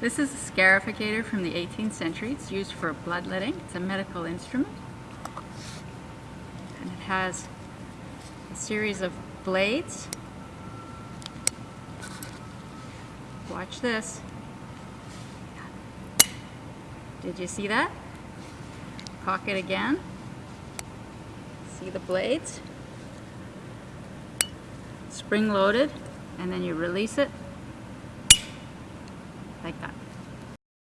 This is a scarificator from the 18th century. It's used for bloodletting. It's a medical instrument. And it has a series of blades. Watch this. Did you see that? Cock it again. See the blades? Spring loaded, and then you release it like that.